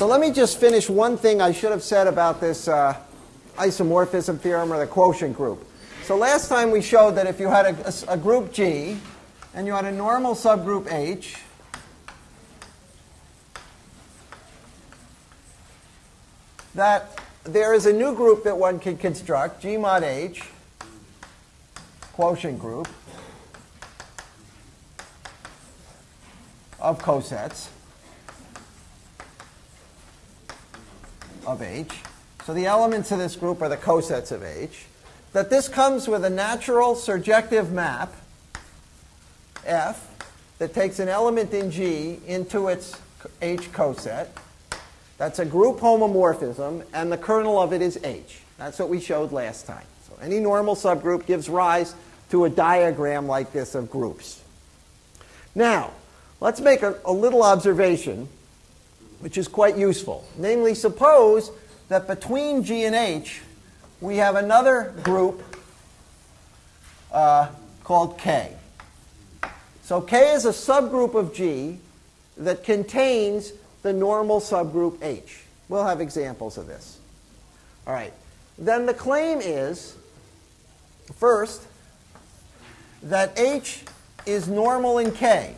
So let me just finish one thing I should have said about this uh, isomorphism theorem or the quotient group. So last time we showed that if you had a, a, a group G and you had a normal subgroup H, that there is a new group that one can construct, G mod H, quotient group, of cosets of H. So the elements of this group are the cosets of H. That this comes with a natural surjective map, F, that takes an element in G into its H coset. That's a group homomorphism, and the kernel of it is H. That's what we showed last time. So any normal subgroup gives rise to a diagram like this of groups. Now, let's make a, a little observation, which is quite useful. Namely, suppose that between G and H, we have another group uh, called K. So K is a subgroup of G that contains the normal subgroup H. We'll have examples of this. All right. Then the claim is, first, that H is normal in K.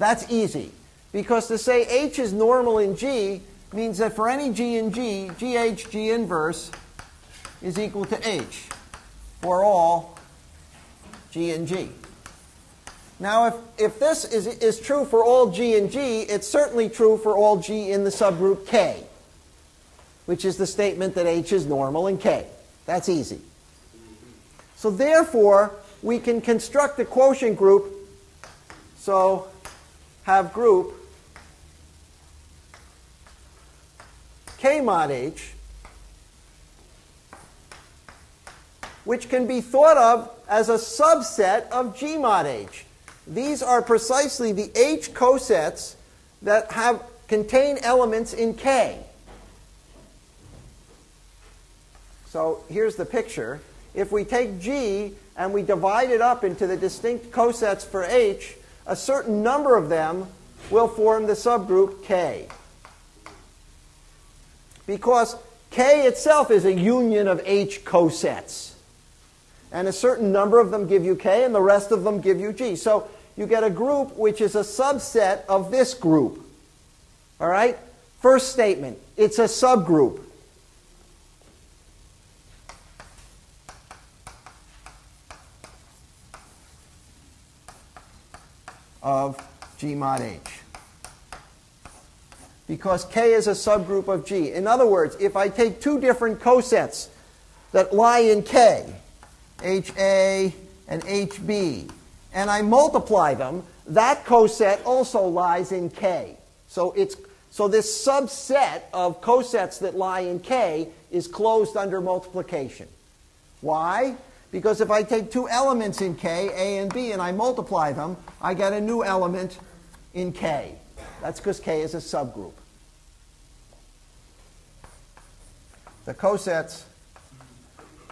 That's easy. Because to say H is normal in G means that for any G in G, GH G inverse is equal to H for all G in G. Now, if, if this is, is true for all G in G, it's certainly true for all G in the subgroup K, which is the statement that H is normal in K. That's easy. So therefore, we can construct a quotient group. So have group K mod H, which can be thought of as a subset of G mod H. These are precisely the H cosets that have contain elements in K. So here's the picture. If we take G and we divide it up into the distinct cosets for H, a certain number of them will form the subgroup K. Because K itself is a union of H cosets. And a certain number of them give you K, and the rest of them give you G. So you get a group which is a subset of this group. All right? First statement it's a subgroup. Of G mod H. Because K is a subgroup of G. In other words, if I take two different cosets that lie in K, HA and HB, and I multiply them, that coset also lies in K. So, it's, so this subset of cosets that lie in K is closed under multiplication. Why? Because if I take two elements in K, A and B, and I multiply them, I get a new element in K. That's because K is a subgroup. The cosets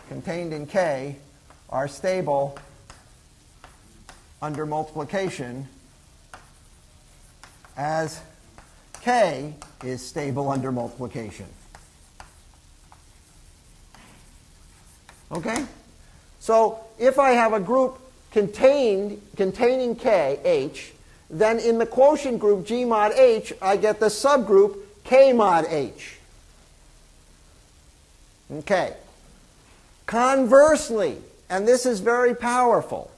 contained in K are stable under multiplication as K is stable under multiplication. Okay? So if I have a group contained, containing K, H, then in the quotient group G mod H, I get the subgroup K mod H. Okay. Conversely, and this is very powerful,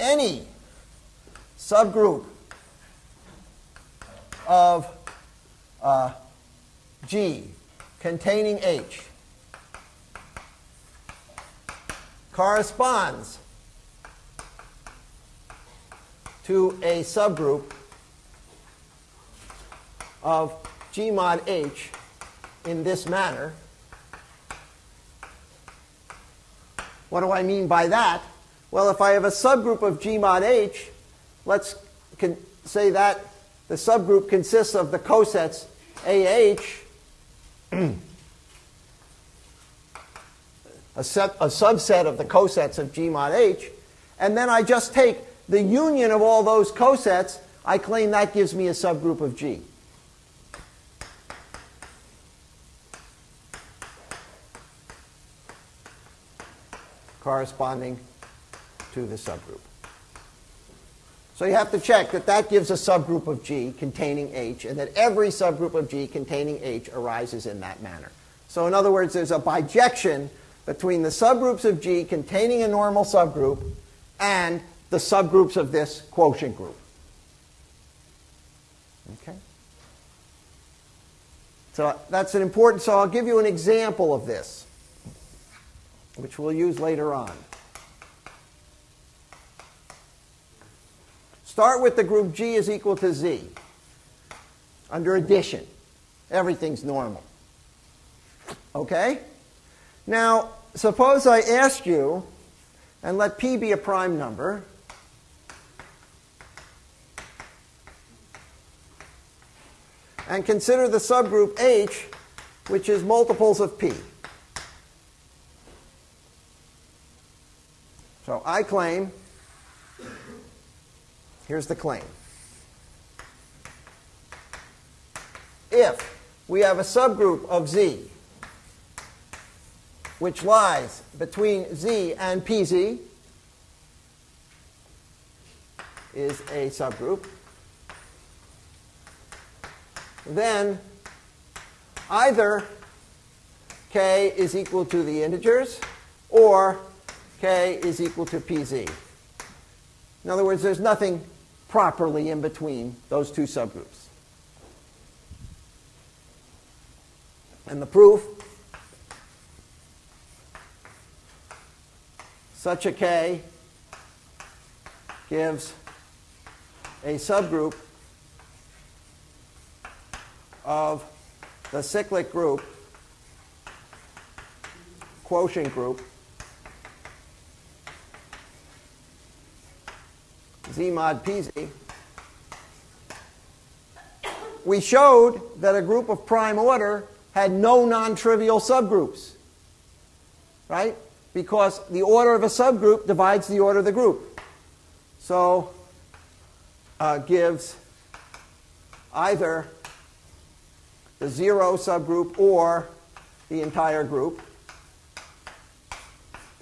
any subgroup of uh, G containing H corresponds to a subgroup of G mod H in this manner. What do I mean by that? Well, if I have a subgroup of G mod H, let's say that the subgroup consists of the cosets AH a, set, a subset of the cosets of G mod H, and then I just take the union of all those cosets, I claim that gives me a subgroup of G. corresponding to the subgroup. So you have to check that that gives a subgroup of G containing H, and that every subgroup of G containing H arises in that manner. So in other words, there's a bijection between the subgroups of G containing a normal subgroup and the subgroups of this quotient group. Okay? So that's an important, so I'll give you an example of this, which we'll use later on. Start with the group G is equal to Z. Under addition, everything's normal. Okay? Now, suppose I ask you, and let P be a prime number, and consider the subgroup H, which is multiples of P. So I claim Here's the claim. If we have a subgroup of Z which lies between Z and PZ is a subgroup, then either k is equal to the integers or k is equal to pz. In other words, there's nothing properly in between those two subgroups. And the proof such a K gives a subgroup of the cyclic group, quotient group, Z mod PZ, we showed that a group of prime order had no non-trivial subgroups, right? Because the order of a subgroup divides the order of the group. So uh, gives either the zero subgroup or the entire group.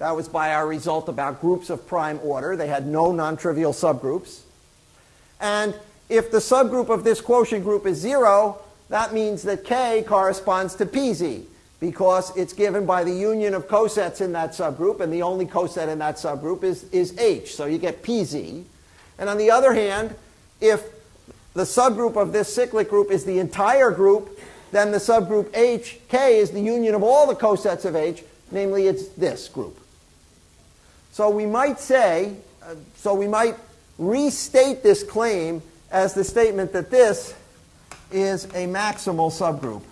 That was by our result about groups of prime order. They had no non-trivial subgroups. And if the subgroup of this quotient group is 0, that means that k corresponds to pz because it's given by the union of cosets in that subgroup, and the only coset in that subgroup is, is h. So you get pz. And on the other hand, if the subgroup of this cyclic group is the entire group, then the subgroup h, k, is the union of all the cosets of h, namely it's this group. So we might say, uh, so we might restate this claim as the statement that this is a maximal subgroup.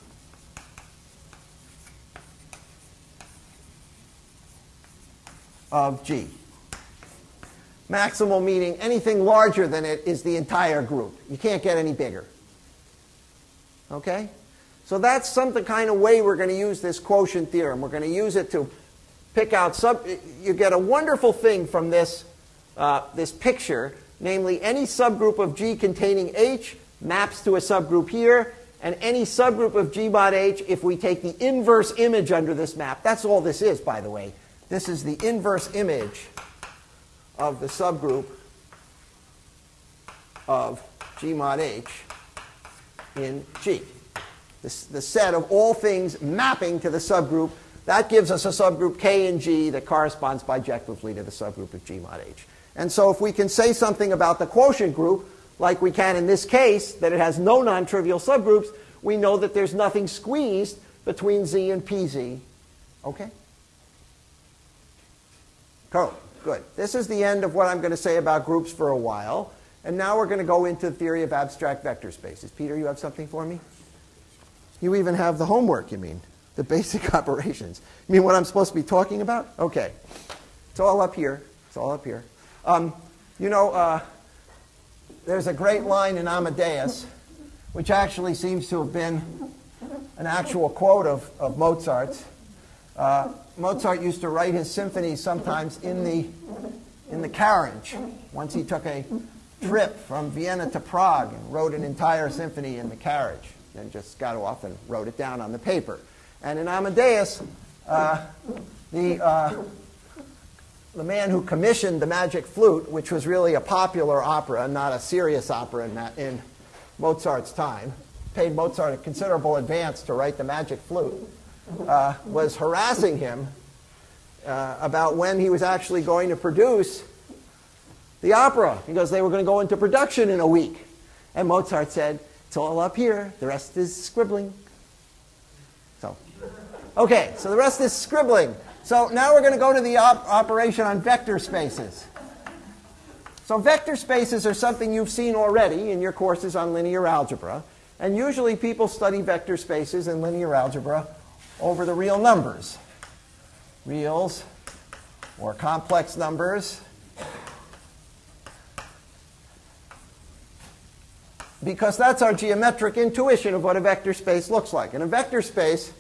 of G. Maximal meaning anything larger than it is the entire group. You can't get any bigger. Okay? So that's some the kind of way we're going to use this quotient theorem. We're going to use it to pick out sub. You get a wonderful thing from this, uh, this picture, namely any subgroup of G containing H maps to a subgroup here, and any subgroup of G mod H, if we take the inverse image under this map, that's all this is, by the way. This is the inverse image of the subgroup of G mod H in G. This, the set of all things mapping to the subgroup that gives us a subgroup K and G that corresponds bijectively to the subgroup of G mod H. And so if we can say something about the quotient group, like we can in this case, that it has no non-trivial subgroups, we know that there's nothing squeezed between Z and PZ. Okay? Cool. Good. This is the end of what I'm going to say about groups for a while. And now we're going to go into the theory of abstract vector spaces. Peter, you have something for me? You even have the homework, you mean? The basic operations. You mean what I'm supposed to be talking about? Okay. It's all up here. It's all up here. Um, you know, uh, there's a great line in Amadeus, which actually seems to have been an actual quote of, of Mozart's. Uh, Mozart used to write his symphonies sometimes in the, in the carriage. Once he took a trip from Vienna to Prague and wrote an entire symphony in the carriage. Then just got off and wrote it down on the paper. And in Amadeus, uh, the, uh, the man who commissioned the Magic Flute, which was really a popular opera, not a serious opera in, that, in Mozart's time, paid Mozart a considerable advance to write the Magic Flute, uh, was harassing him uh, about when he was actually going to produce the opera because they were going to go into production in a week. And Mozart said, It's all up here, the rest is scribbling. So, okay, so the rest is scribbling. So now we're going to go to the op operation on vector spaces. So vector spaces are something you've seen already in your courses on linear algebra. And usually people study vector spaces in linear algebra over the real numbers. Reals or complex numbers because that's our geometric intuition of what a vector space looks like. In a vector space,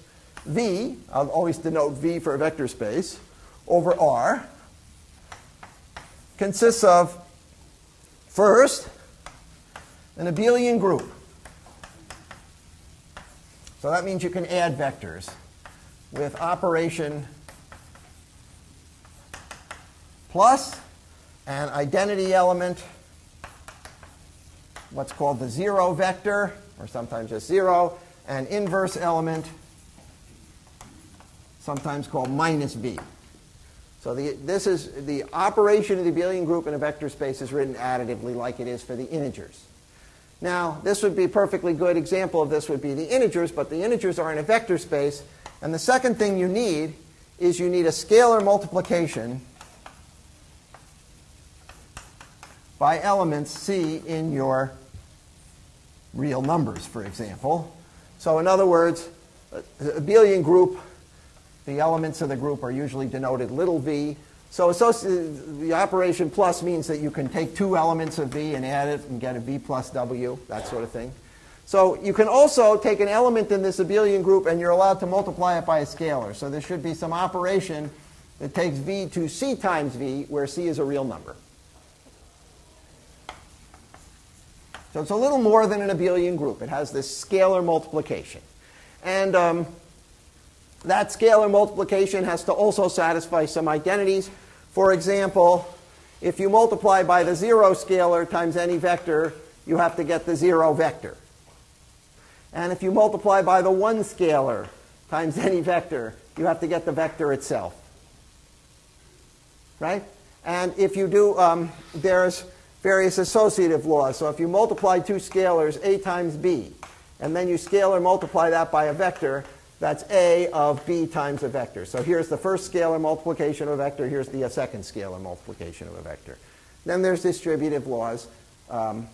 V, I'll always denote V for a vector space, over R consists of, first, an abelian group. So that means you can add vectors with operation plus an identity element what's called the zero vector, or sometimes just zero, an inverse element, sometimes called minus b. So the, this is the operation of the abelian group in a vector space is written additively like it is for the integers. Now, this would be a perfectly good example of this would be the integers, but the integers are in a vector space. And the second thing you need is you need a scalar multiplication by elements C in your real numbers, for example. So in other words, a abelian group, the elements of the group are usually denoted little v. So the operation plus means that you can take two elements of v and add it and get a v plus w, that sort of thing. So you can also take an element in this abelian group and you're allowed to multiply it by a scalar. So there should be some operation that takes v to c times v, where c is a real number. So it's a little more than an abelian group. It has this scalar multiplication. And um, that scalar multiplication has to also satisfy some identities. For example, if you multiply by the zero scalar times any vector, you have to get the zero vector. And if you multiply by the one scalar times any vector, you have to get the vector itself. Right? And if you do, um, there's various associative laws. So if you multiply two scalars, a times b, and then you scalar multiply that by a vector, that's a of b times a vector. So here's the first scalar multiplication of a vector. Here's the uh, second scalar multiplication of a vector. Then there's distributive laws um,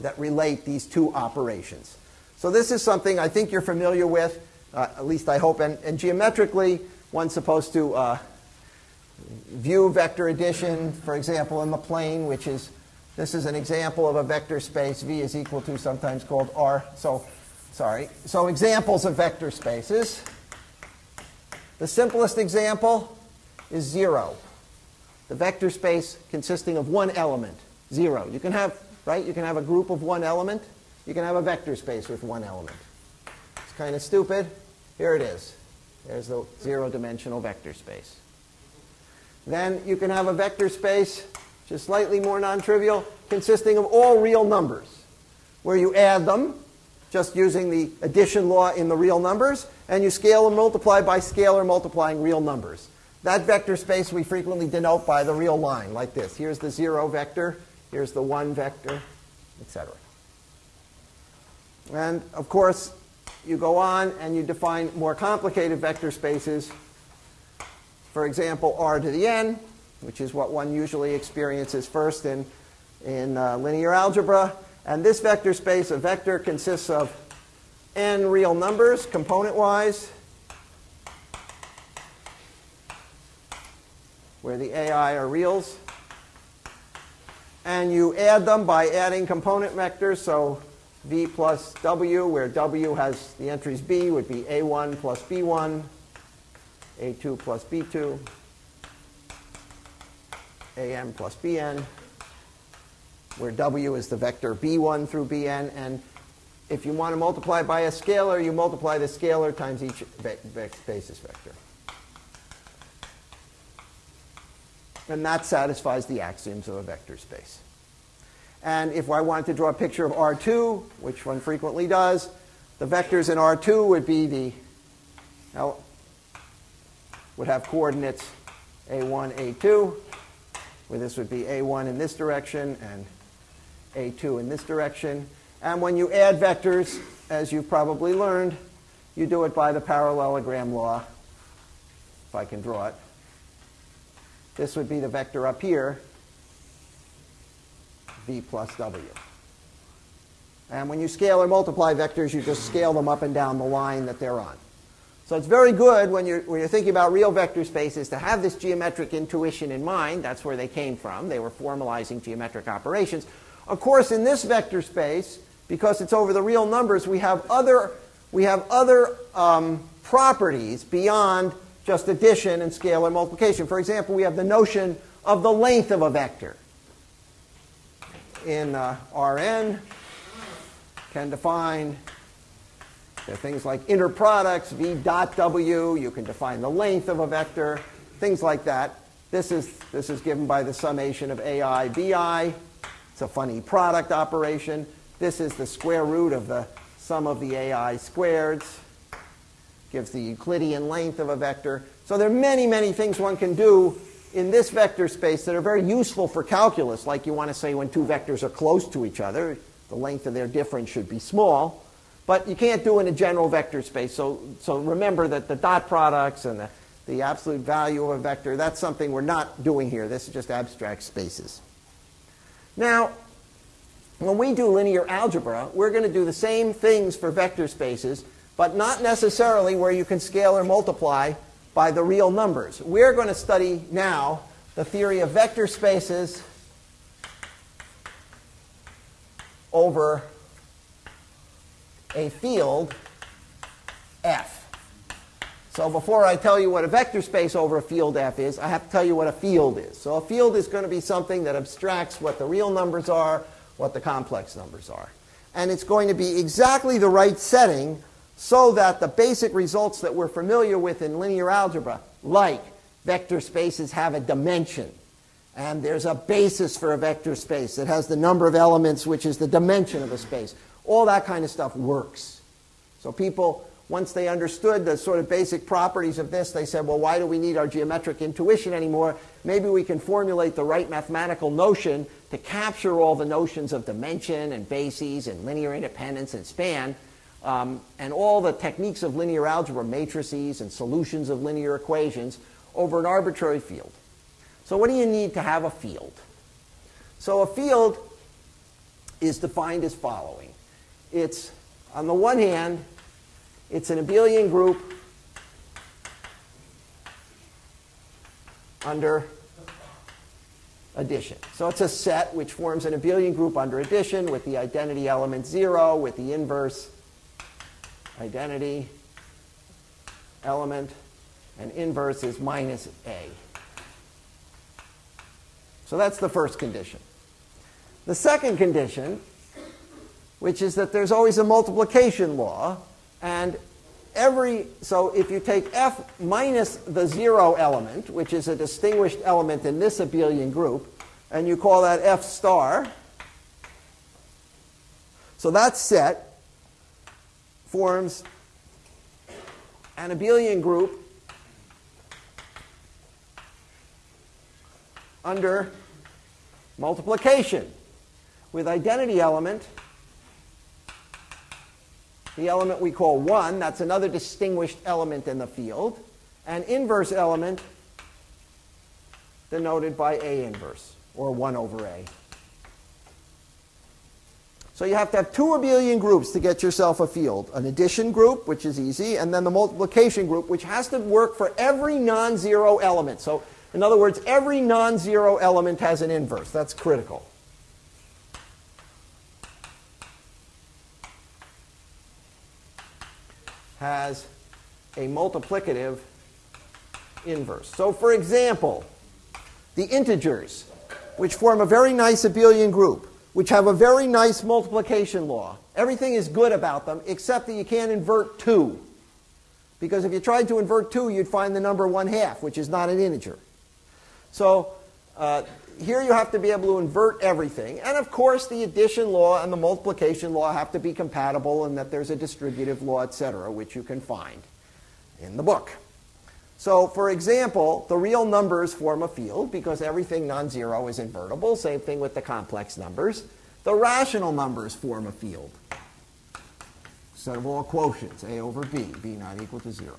that relate these two operations. So this is something I think you're familiar with, uh, at least I hope. And, and geometrically, one's supposed to uh, view vector addition, for example, in the plane, which is, this is an example of a vector space. V is equal to sometimes called R. So, sorry. So examples of vector spaces. The simplest example is 0. The vector space consisting of one element, 0. You can have, right, you can have a group of one element. You can have a vector space with one element. It's kind of stupid. Here it is. There's the zero-dimensional vector space. Then you can have a vector space, just slightly more non-trivial, consisting of all real numbers, where you add them, just using the addition law in the real numbers, and you scale and multiply by scalar multiplying real numbers. That vector space we frequently denote by the real line, like this. Here's the 0 vector, here's the 1 vector, etc. And of course, you go on and you define more complicated vector spaces for example, r to the n, which is what one usually experiences first in, in uh, linear algebra. And this vector space, a vector consists of n real numbers, component-wise, where the ai are reals. And you add them by adding component vectors. So v plus w, where w has the entries b, would be a1 plus b1 A2 plus B2, AM plus BN, where W is the vector B1 through Bn, and if you want to multiply by a scalar, you multiply the scalar times each basis vector. And that satisfies the axioms of a vector space. And if I wanted to draw a picture of R2, which one frequently does, the vectors in R2 would be the, would have coordinates A1, A2, where this would be A1 in this direction and A2 in this direction. And when you add vectors, as you've probably learned, you do it by the parallelogram law, if I can draw it. This would be the vector up here, v plus w. And when you scale or multiply vectors, you just scale them up and down the line that they're on. So it's very good when you're, when you're thinking about real vector spaces to have this geometric intuition in mind. That's where they came from. They were formalizing geometric operations. Of course, in this vector space, because it's over the real numbers, we have other, we have other um, properties beyond just addition and scalar multiplication. For example, we have the notion of the length of a vector. In uh, Rn, can define there are things like inner products, v dot w. You can define the length of a vector, things like that. This is, this is given by the summation of ai bi. It's a funny product operation. This is the square root of the sum of the ai squareds. Gives the Euclidean length of a vector. So there are many, many things one can do in this vector space that are very useful for calculus, like you want to say when two vectors are close to each other, the length of their difference should be small. But you can't do it in a general vector space. So, so remember that the dot products and the, the absolute value of a vector, that's something we're not doing here. This is just abstract spaces. Now, when we do linear algebra, we're going to do the same things for vector spaces, but not necessarily where you can scale or multiply by the real numbers. We're going to study now the theory of vector spaces over a field F. So before I tell you what a vector space over a field F is, I have to tell you what a field is. So a field is going to be something that abstracts what the real numbers are what the complex numbers are. And it's going to be exactly the right setting so that the basic results that we're familiar with in linear algebra, like vector spaces have a dimension, and there's a basis for a vector space that has the number of elements, which is the dimension of a space. All that kind of stuff works. So people once they understood the sort of basic properties of this, they said, well, why do we need our geometric intuition anymore? Maybe we can formulate the right mathematical notion to capture all the notions of dimension and bases and linear independence and span um, and all the techniques of linear algebra, matrices and solutions of linear equations over an arbitrary field. So what do you need to have a field? So a field is defined as following. It's, on the one hand, it's an abelian group under addition. So it's a set which forms an abelian group under addition with the identity element 0, with the inverse identity element, and inverse is minus a. So that's the first condition. The second condition, which is that there's always a multiplication law, and every, so if you take f minus the zero element, which is a distinguished element in this abelian group, and you call that f star, so that set forms an abelian group under multiplication with identity element the element we call 1, that's another distinguished element in the field, and inverse element denoted by A inverse, or 1 over A. So you have to have two abelian groups to get yourself a field. An addition group, which is easy, and then the multiplication group, which has to work for every non-zero element. So in other words, every non-zero element has an inverse. That's critical. Has a multiplicative inverse. So, for example, the integers, which form a very nice abelian group, which have a very nice multiplication law. Everything is good about them, except that you can't invert 2. Because if you tried to invert 2, you'd find the number 1 half, which is not an integer. So uh, here you have to be able to invert everything. And of course, the addition law and the multiplication law have to be compatible and that there's a distributive law, etc., which you can find in the book. So, for example, the real numbers form a field because everything non-zero is invertible. Same thing with the complex numbers. The rational numbers form a field. Set of all quotients, a over b, b not equal to 0.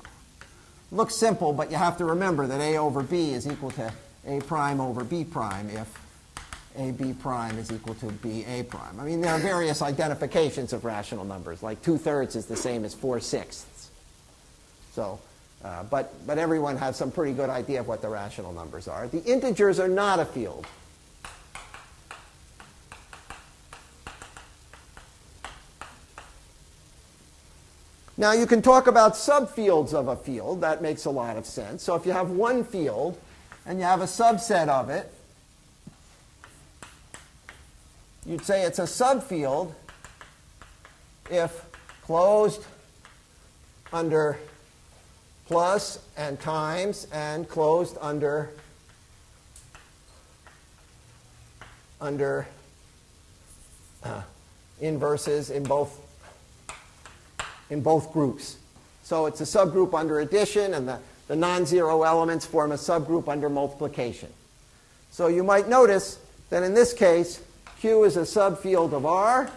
Looks simple, but you have to remember that a over b is equal to a prime over b prime if ab prime is equal to ba prime. I mean, there are various identifications of rational numbers, like 2 thirds is the same as 4 sixths. So, uh, but, but everyone has some pretty good idea of what the rational numbers are. The integers are not a field. Now, you can talk about subfields of a field. That makes a lot of sense. So if you have one field and you have a subset of it, you'd say it's a subfield if closed under plus and times and closed under under uh, inverses in both in both groups. So it's a subgroup under addition, and the, the non-zero elements form a subgroup under multiplication. So you might notice that in this case, Q is a subfield of R,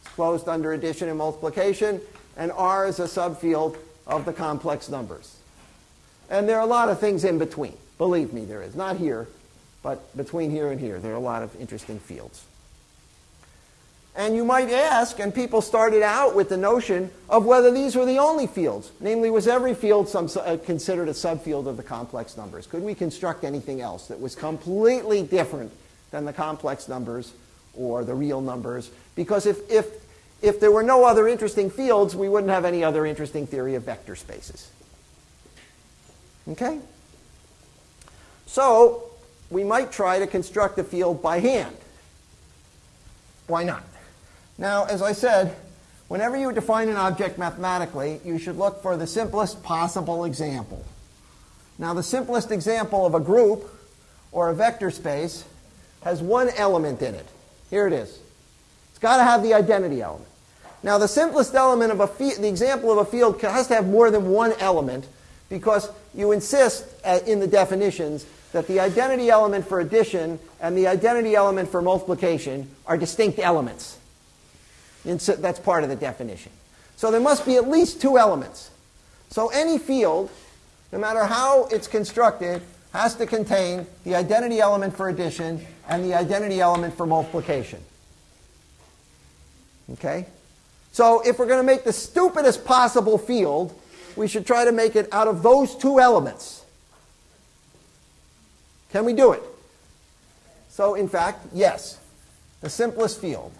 it's closed under addition and multiplication, and R is a subfield of the complex numbers. And there are a lot of things in between. Believe me, there is. Not here, but between here and here. There are a lot of interesting fields. And you might ask, and people started out with the notion of whether these were the only fields. Namely, was every field some, uh, considered a subfield of the complex numbers? Could we construct anything else that was completely different than the complex numbers or the real numbers? Because if, if, if there were no other interesting fields, we wouldn't have any other interesting theory of vector spaces. Okay? So, we might try to construct a field by hand. Why not? Now, as I said, whenever you define an object mathematically, you should look for the simplest possible example. Now, the simplest example of a group or a vector space has one element in it. Here it is. It's got to have the identity element. Now, the simplest element of a the example of a field has to have more than one element because you insist uh, in the definitions that the identity element for addition and the identity element for multiplication are distinct elements. And so that's part of the definition. So there must be at least two elements. So any field, no matter how it's constructed, has to contain the identity element for addition and the identity element for multiplication. Okay? So if we're going to make the stupidest possible field, we should try to make it out of those two elements. Can we do it? So in fact, yes. The simplest field.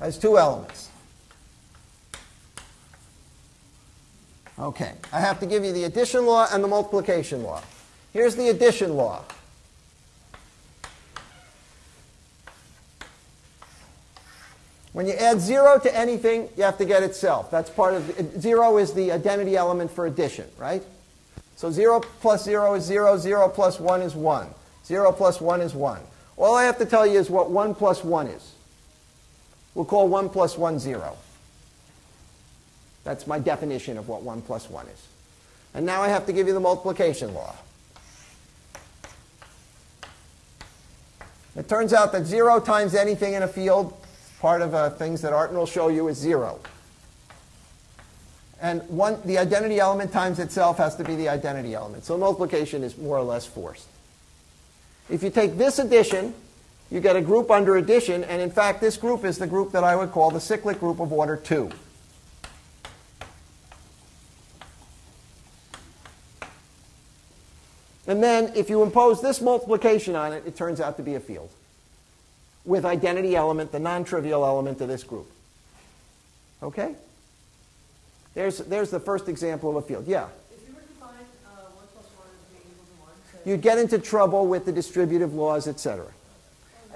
Has two elements. Okay, I have to give you the addition law and the multiplication law. Here's the addition law. When you add 0 to anything, you have to get itself. That's part of 0 is the identity element for addition, right? So 0 plus 0 is 0, 0 plus 1 is 1. 0 plus 1 is 1. All I have to tell you is what 1 plus 1 is. We'll call 1 plus 1 0. That's my definition of what 1 plus 1 is. And now I have to give you the multiplication law. It turns out that 0 times anything in a field, part of uh, things that Artin will show you, is 0. And one, the identity element times itself has to be the identity element. So multiplication is more or less forced. If you take this addition, you get a group under addition, and in fact, this group is the group that I would call the cyclic group of order 2. And then if you impose this multiplication on it, it turns out to be a field with identity element, the non-trivial element of this group. Okay? There's, there's the first example of a field. Yeah? If you were to define uh, 1 plus 1 as being equal to 1, say, You'd get into trouble with the distributive laws, etc.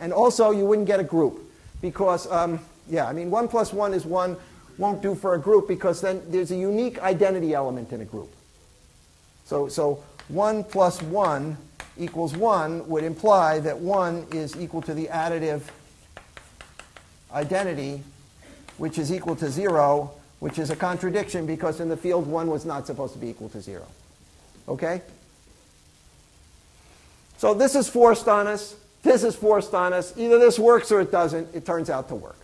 And also, you wouldn't get a group because, um, yeah, I mean, 1 plus 1 is 1 won't do for a group because then there's a unique identity element in a group. So, so 1 plus 1 equals 1 would imply that 1 is equal to the additive identity, which is equal to 0, which is a contradiction because in the field 1 was not supposed to be equal to 0. Okay? So this is forced on us. This is forced on us. Either this works or it doesn't. It turns out to work.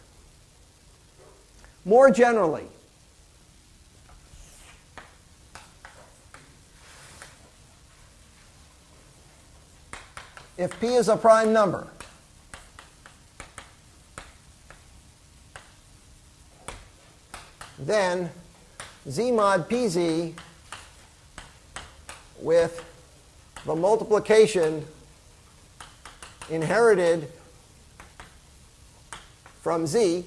More generally, if p is a prime number, then z mod pz with the multiplication inherited from z,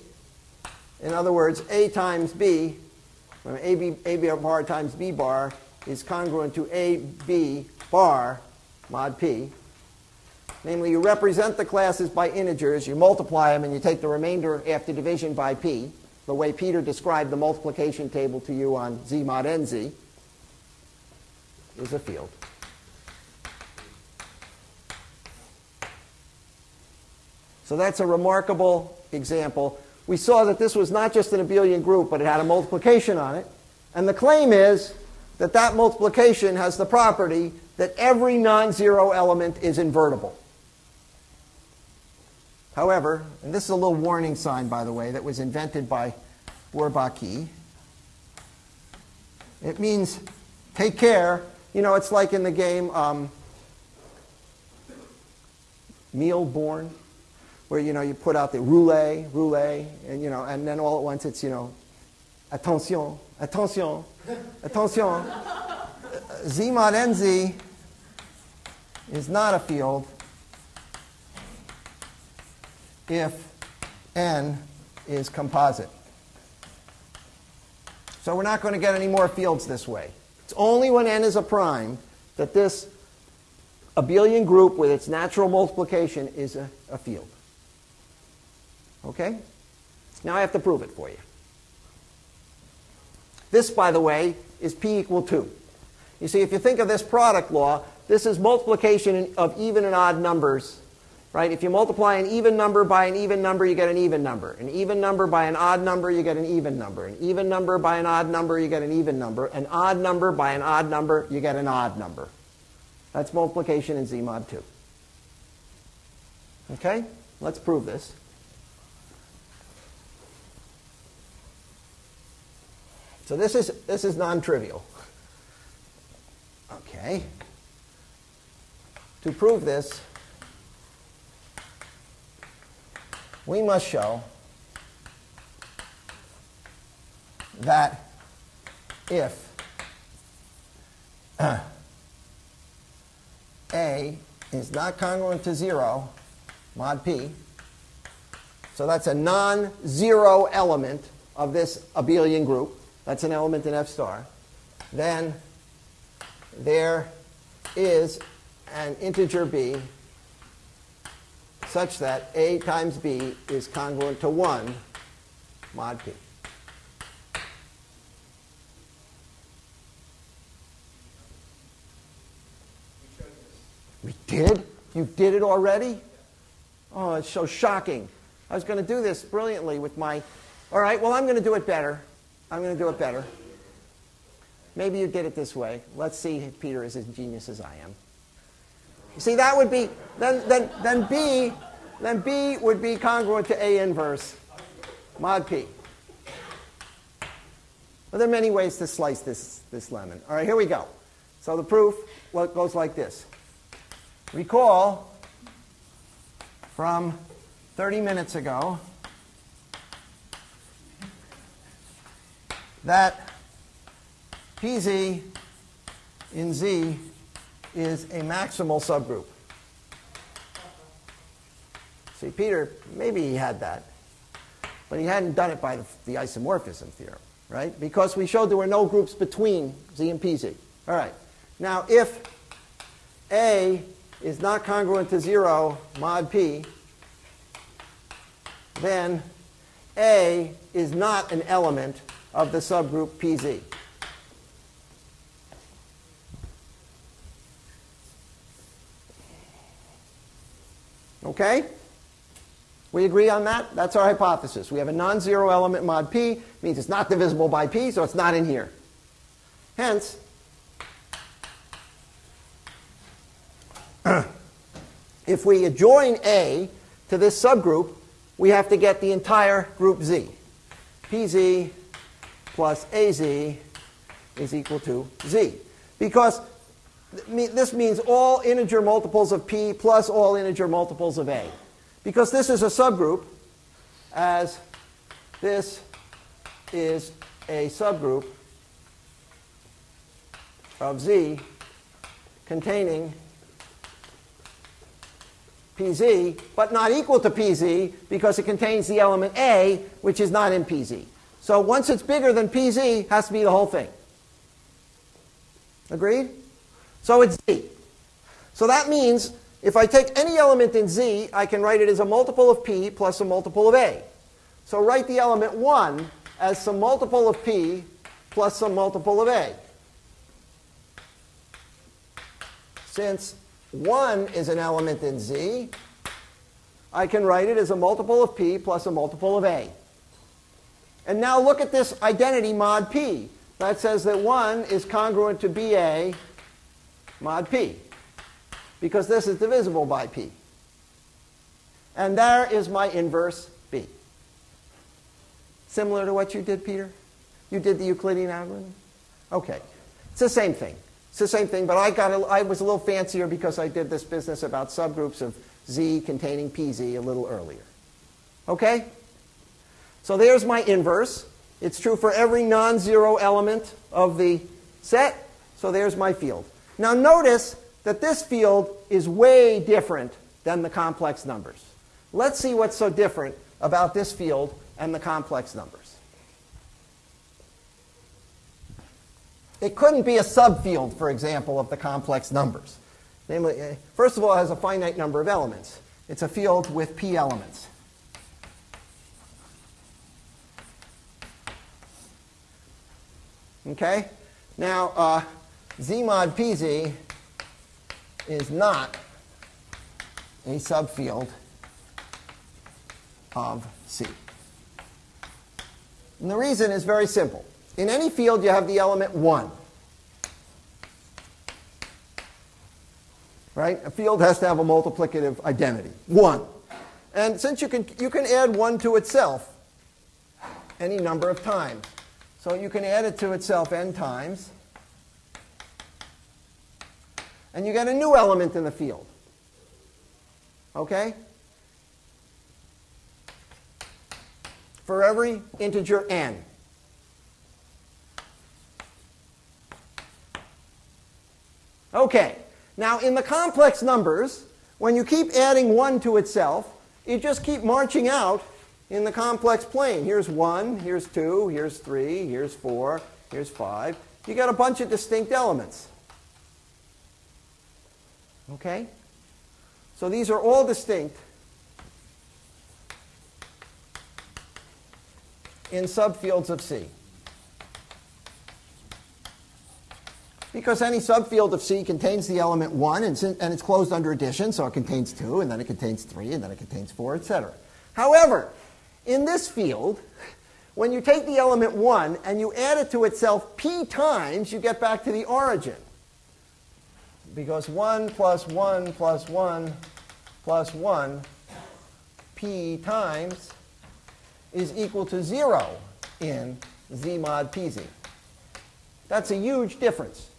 in other words, a times b, from AB, AB bar times b bar is congruent to ab bar mod p. Namely, you represent the classes by integers, you multiply them, and you take the remainder after division by p, the way Peter described the multiplication table to you on z mod nz, is a field. So that's a remarkable example. We saw that this was not just an abelian group, but it had a multiplication on it. And the claim is that that multiplication has the property that every non-zero element is invertible. However, and this is a little warning sign, by the way, that was invented by Bourbaki. It means take care. You know, it's like in the game um, Mille Bornes where you know you put out the roulette, roulette, and you know, and then all at once it's you know, attention, attention, attention. Z mod nz is not a field if n is composite. So we're not going to get any more fields this way. It's only when n is a prime that this abelian group with its natural multiplication is a, a field. Okay? Now I have to prove it for you. This, by the way, is p equal 2. You see, if you think of this product law, this is multiplication of even and odd numbers. Right? If you multiply an even number by an even number, you get an even number. An even number by an odd number, you get an even number. An even number by an odd number, you get an even number. An odd number by an odd number, you get an odd number. That's multiplication in Z mod 2. Okay? Let's prove this. So this is, this is non-trivial. Okay. To prove this, we must show that if A is not congruent to 0, mod p, so that's a non-zero element of this abelian group, that's an element in F star, then there is an integer b such that a times b is congruent to 1 mod p. We did? You did it already? Oh, it's so shocking. I was going to do this brilliantly with my. All right, well, I'm going to do it better. I'm going to do it better. Maybe you did it this way. Let's see if Peter is as genius as I am. You see, that would be, then, then, then B, then B would be congruent to A inverse mod P. Well, there are many ways to slice this, this lemon. All right, here we go. So the proof goes like this. Recall from 30 minutes ago that PZ in Z is a maximal subgroup. See, Peter, maybe he had that, but he hadn't done it by the, the isomorphism theorem, right? Because we showed there were no groups between Z and PZ. All right. Now, if A is not congruent to 0 mod P, then A is not an element of the subgroup PZ. Okay? We agree on that? That's our hypothesis. We have a non-zero element mod p, means it's not divisible by p, so it's not in here. Hence, if we adjoin A to this subgroup, we have to get the entire group Z. PZ plus AZ is equal to Z. Because this means all integer multiples of P plus all integer multiples of A. Because this is a subgroup, as this is a subgroup of Z containing PZ, but not equal to PZ because it contains the element A, which is not in PZ. So once it's bigger than PZ, has to be the whole thing. Agreed? So it's Z. So that means if I take any element in Z, I can write it as a multiple of P plus a multiple of A. So write the element 1 as some multiple of P plus some multiple of A. Since 1 is an element in Z, I can write it as a multiple of P plus a multiple of A. And now look at this identity mod P. That says that 1 is congruent to BA mod p, because this is divisible by p. And there is my inverse b. Similar to what you did, Peter? You did the Euclidean algorithm? Okay. It's the same thing. It's the same thing, but I, got a, I was a little fancier because I did this business about subgroups of Z containing PZ a little earlier. Okay? So there's my inverse. It's true for every non-zero element of the set. So there's my field. Now notice that this field is way different than the complex numbers. Let's see what's so different about this field and the complex numbers. It couldn't be a subfield, for example, of the complex numbers. Namely, eh, first of all, it has a finite number of elements. It's a field with p elements. Okay? Now, uh, Z mod PZ is not a subfield of C. And the reason is very simple. In any field, you have the element 1. Right? A field has to have a multiplicative identity. 1. And since you can, you can add 1 to itself any number of times. So you can add it to itself n times and you get a new element in the field. Okay? For every integer n. Okay. Now, in the complex numbers, when you keep adding 1 to itself, you just keep marching out in the complex plane. Here's 1, here's 2, here's 3, here's 4, here's 5. You got a bunch of distinct elements. Okay? So these are all distinct in subfields of C. Because any subfield of C contains the element 1, and, and, it's closed under addition, so it contains 2, and then it contains 3, and then it contains 4, etc. However, in this field, when you take the element 1 and you add it to itself p times, you get back to the origin because 1 plus 1 plus 1 plus 1 p times is equal to 0 in z mod pz. That's a huge difference.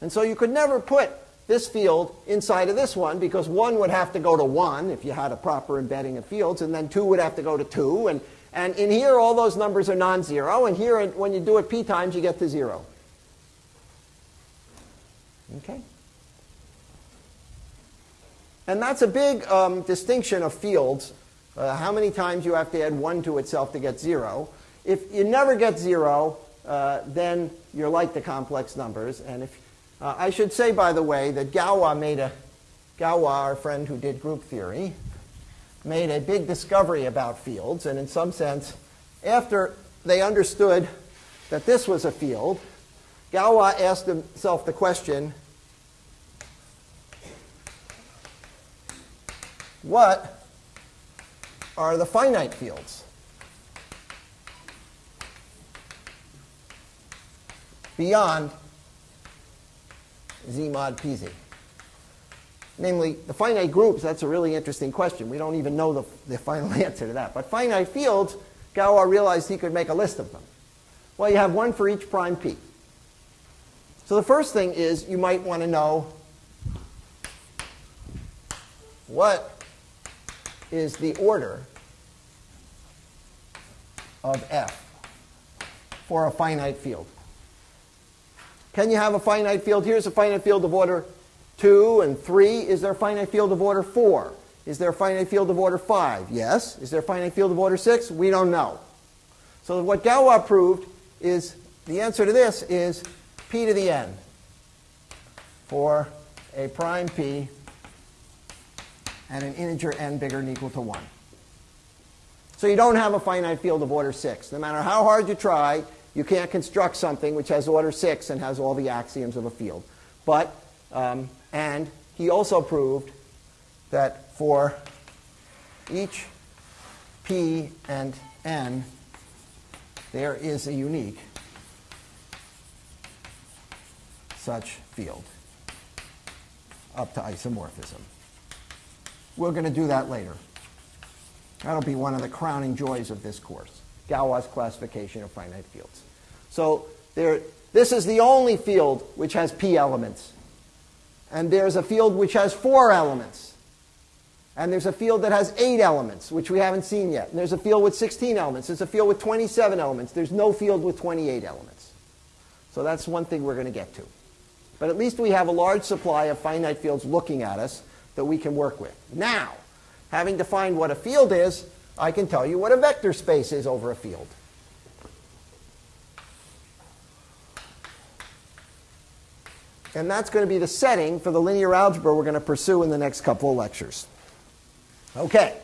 And so you could never put this field inside of this one because 1 would have to go to 1 if you had a proper embedding of fields, and then 2 would have to go to 2. And, and in here, all those numbers are non-zero. And here, when you do it p times, you get to 0. Okay? And that's a big um, distinction of fields. Uh, how many times you have to add 1 to itself to get 0. if you never get zero, uh, then you're like the complex numbers. And if uh, I should say, by the way, that Galois made a Galois, our friend who did group theory, made a big discovery about fields. And in some sense, after they understood that this was a field, Galois asked himself the question what are the finite fields? Beyond z mod pz. Namely, the finite groups, that's a really interesting question. We don't even know the, the final answer to that. But finite fields, Galois realized he could make a list of them. Well, you have one for each prime p. So the first thing is you might want to know what is the order of f for a finite field. Can you have a finite field? Here's a finite field of order 2 and 3. Is there a finite field of order 4? Is there a finite field of order 5? Yes. Is there a finite field of order 6? We don't know. So what Galois proved is the answer to this is p to the n for a prime p and an integer n bigger than equal to 1. So you don't have a finite field of order 6. No matter how hard you try, you can't construct something which has order 6 and has all the axioms of a field. But, um, and he also proved that for each p and n, there is a unique such field up to isomorphism. We're going to do that later. That'll be one of the crowning joys of this course, Galois classification of finite fields. So there, this is the only field which has p elements. And there's a field which has four elements. And there's a field that has eight elements, which we haven't seen yet. And there's a field with 16 elements. There's a field with 27 elements. There's no field with 28 elements. So that's one thing we're going to get to. But at least we have a large supply of finite fields looking at us that we can work with. Now, having defined what a field is, I can tell you what a vector space is over a field. And that's going to be the setting for the linear algebra we're going to pursue in the next couple of lectures. Okay,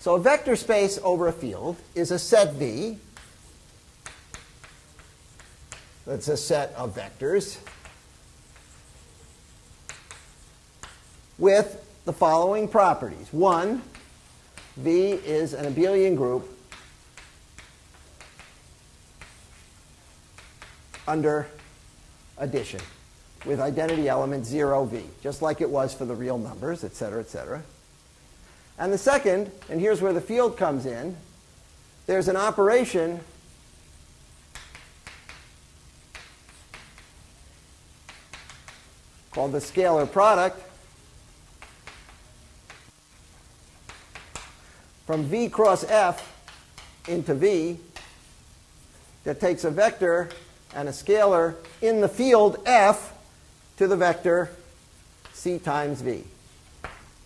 so a vector space over a field is a set V. That's a set of vectors with the following properties. One, V is an abelian group under addition with identity element 0v, just like it was for the real numbers, et cetera, et cetera. And the second, and here's where the field comes in, there's an operation called the scalar product from v cross f into v that takes a vector and a scalar in the field f to the vector c times v.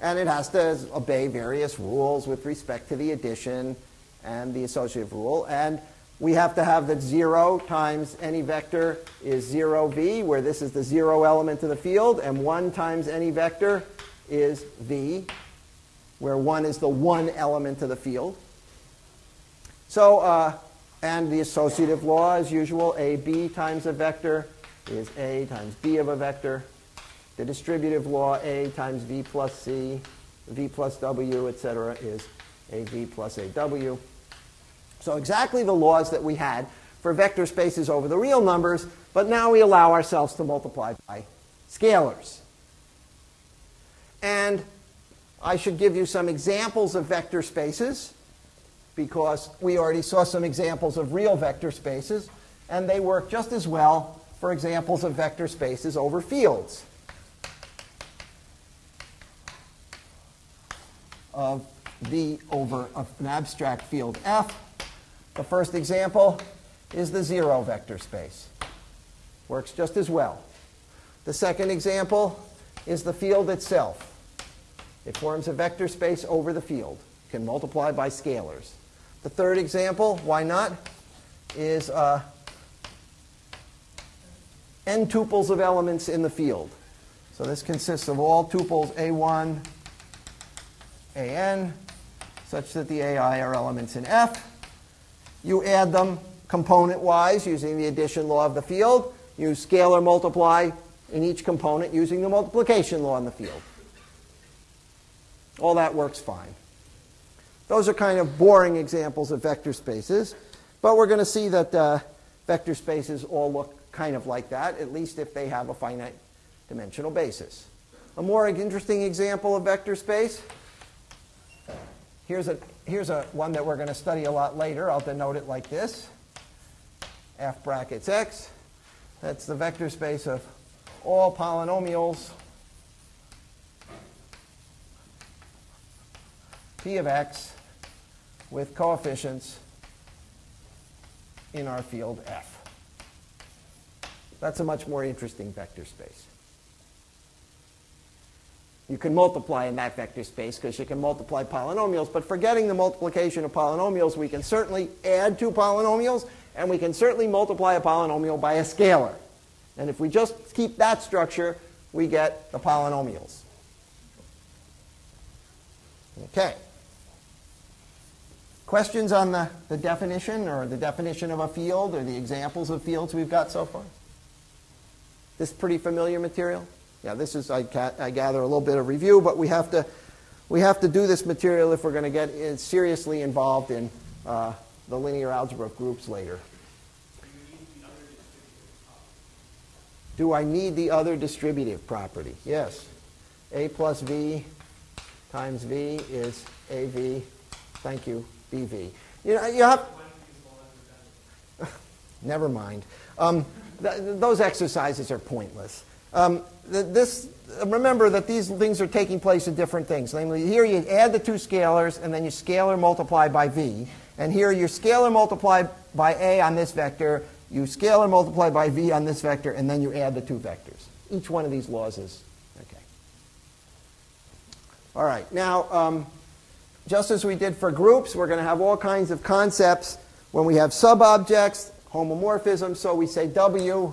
And it has to obey various rules with respect to the addition and the associative rule. And we have to have that 0 times any vector is 0v, where this is the 0 element of the field, and 1 times any vector is v, where 1 is the one element of the field. So, uh, and the associative law, as usual, ab times a vector is a times b of a vector. The distributive law, a times v plus c, v plus w, etc., is av plus aw. So exactly the laws that we had for vector spaces over the real numbers, but now we allow ourselves to multiply by scalars. And I should give you some examples of vector spaces because we already saw some examples of real vector spaces, and they work just as well for examples of vector spaces over fields. Of V over an abstract field F. The first example is the zero vector space. Works just as well. The second example is the field itself. It forms a vector space over the field, can multiply by scalars. The third example, why not? is uh, n tuples of elements in the field. So this consists of all tuples A1, AN, such that the AI are elements in F. You add them component-wise using the addition law of the field. You scalar multiply in each component using the multiplication law in the field. All that works fine. Those are kind of boring examples of vector spaces, but we're going to see that uh, vector spaces all look kind of like that, at least if they have a finite dimensional basis. A more interesting example of vector space, here's, a, here's a one that we're going to study a lot later. I'll denote it like this, f brackets x. That's the vector space of all polynomials p of x with coefficients in our field f. That's a much more interesting vector space. You can multiply in that vector space because you can multiply polynomials, but forgetting the multiplication of polynomials, we can certainly add two polynomials, and we can certainly multiply a polynomial by a scalar. And if we just keep that structure, we get the polynomials. Okay. Questions on the, the definition or the definition of a field or the examples of fields we've got so far? This pretty familiar material? Yeah, this is, I, I gather, a little bit of review, but we have to, we have to do this material if we're going to get in, seriously involved in uh, the linear algebra of groups later. Do I need the other distributive property? Yes. A plus V times V is AV. Thank you. BV. You know, you have. Never mind. Um, th those exercises are pointless. Um, th this, remember that these things are taking place in different things. Namely, here you add the two scalars, and then you scalar multiply by v. And here you scalar multiply by a on this vector, you scalar multiply by v on this vector, and then you add the two vectors. Each one of these laws is okay. All right. Now. Um, just as we did for groups, we're going to have all kinds of concepts when we have subobjects, homomorphism. So we say W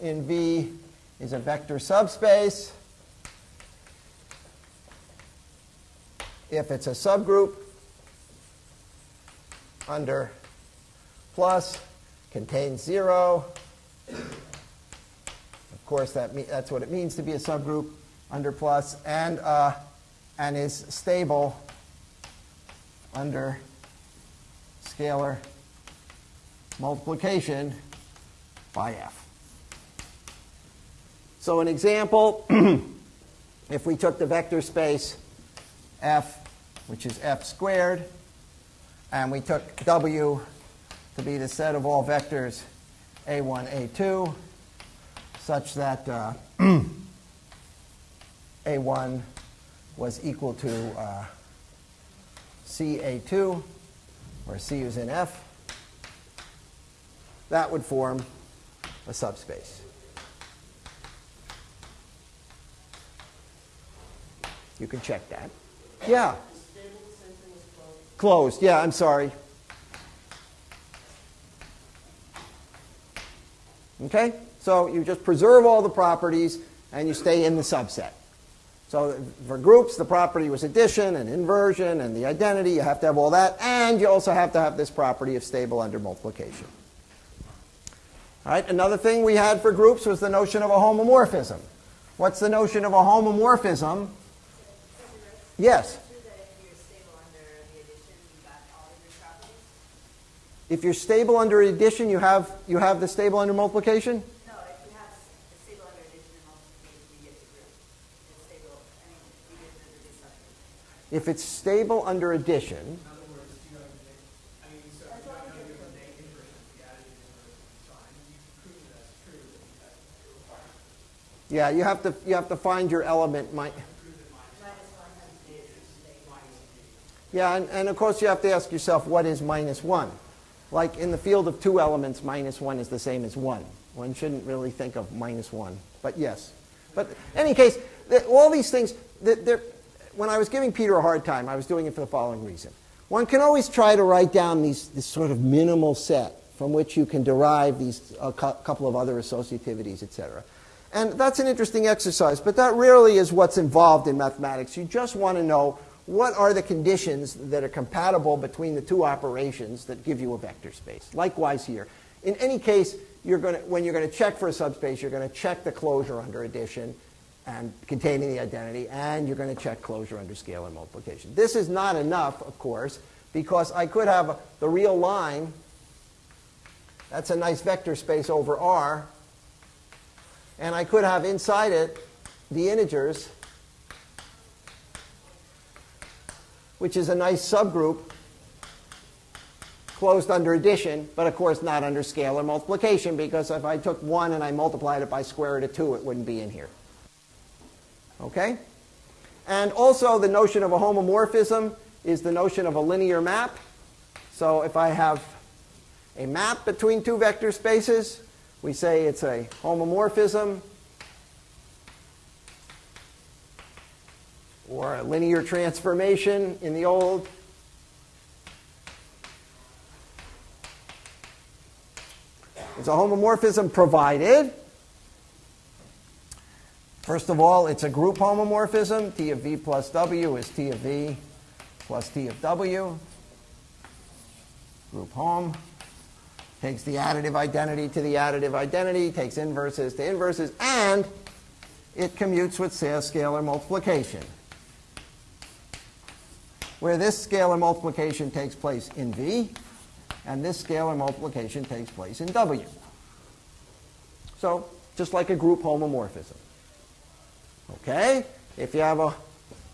in V is a vector subspace. If it's a subgroup under plus contains 0. Of course, that that's what it means to be a subgroup under plus, and, uh, and is stable under scalar multiplication by f. So an example, if we took the vector space f, which is f squared, and we took w to be the set of all vectors a1, a2, such that uh, a1 was equal to uh, CA2, where C is in F, that would form a subspace. You can check that. Yeah. Closed. Yeah, I'm sorry. Okay? So you just preserve all the properties and you stay in the subset. So for groups, the property was addition and inversion and the identity. You have to have all that. And you also have to have this property of stable under multiplication. All right, another thing we had for groups was the notion of a homomorphism. What's the notion of a homomorphism? Yes. If you're stable under addition, you have you have the stable under multiplication? if it's stable under addition, yeah, you have to you have to find your element. yeah, and, and of course you have to ask yourself what is minus one. Like in the field of two elements, minus one is the same as one. One shouldn't really think of minus one, but yes. But in any case, all these things, when I was giving Peter a hard time, I was doing it for the following reason. One can always try to write down these, this sort of minimal set from which you can derive these a cou- couple of other associativities, etc. And that's an interesting exercise, but that rarely is what's involved in mathematics. You just want to know what are the conditions that are compatible between the two operations that give you a vector space. Likewise here. In any case, you're to, when you're going to check for a subspace, you're going to check the closure under addition and containing the identity, and you're going to check closure under scalar multiplication. This is not enough, of course, because I could have the real line. That's a nice vector space over R. And I could have inside it the integers, which is a nice subgroup closed under addition, but of course not under scalar multiplication, because if I took 1 and I multiplied it by square root of 2, it wouldn't be in here. Okay? And also the notion of a homomorphism is the notion of a linear map. So if I have a map between two vector spaces, we say it's a homomorphism or a linear transformation in the old. It's a homomorphism provided First of all, it's a group homomorphism. T of v plus w is T of v plus T of w. Group home takes the additive identity to the additive identity, takes inverses to inverses, and it commutes with scalar multiplication, where this scalar multiplication takes place in v, and this scalar multiplication takes place in w. So, just like a group homomorphism. Okay? If you have a,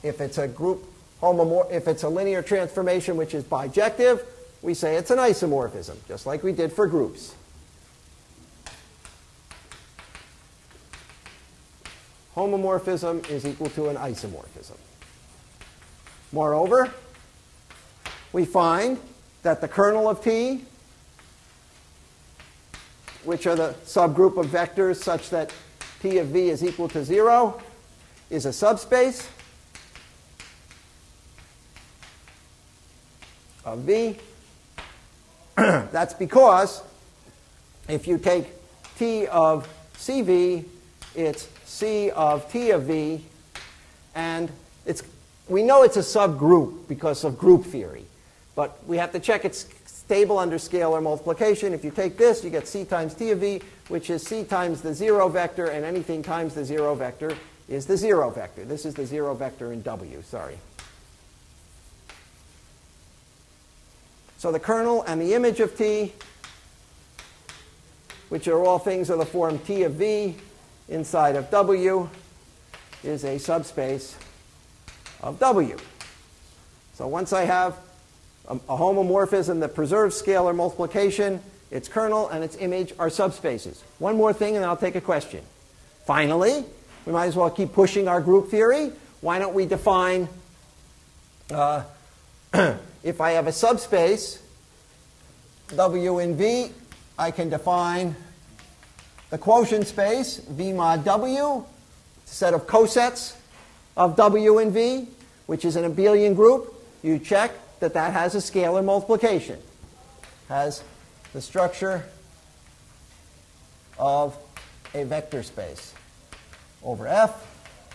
if it's a group homomorph, if it's a linear transformation which is bijective, we say it's an isomorphism, just like we did for groups. Homomorphism is equal to an isomorphism. Moreover, we find that the kernel of T, which are the subgroup of vectors such that T of V is equal to 0, is a subspace of V. That's because if you take T of CV, it's C of T of V, and it's, we know it's a subgroup because of group theory, but we have to check it's stable under scalar multiplication. If you take this, you get C times T of V, which is C times the zero vector, and anything times the zero vector is the zero vector. This is the zero vector in W, sorry. So the kernel and the image of T, which are all things of the form T of V inside of W, is a subspace of W. So once I have a, a homomorphism that preserves scalar multiplication, its kernel and its image are subspaces. One more thing and I'll take a question. Finally, we might as well keep pushing our group theory. Why don't we define, uh, if I have a subspace, W in V, I can define the quotient space, V mod W, it's a set of cosets of W in V, which is an abelian group. You check that that has a scalar multiplication, has the structure of a vector space over F,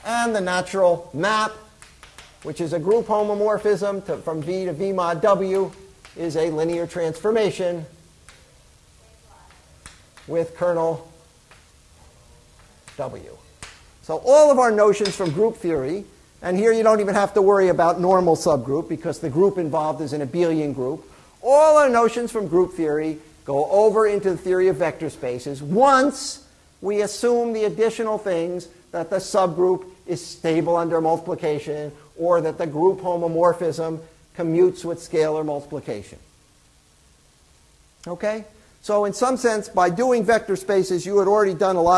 and the natural map, which is a group homomorphism to, from V to V mod W, is a linear transformation with kernel W. So all of our notions from group theory, and here you don't even have to worry about normal subgroup because the group involved is an abelian group. All our notions from group theory go over into the theory of vector spaces once we assume the additional things that the subgroup is stable under multiplication or that the group homomorphism commutes with scalar multiplication. Okay? So in some sense, by doing vector spaces, you had already done a lot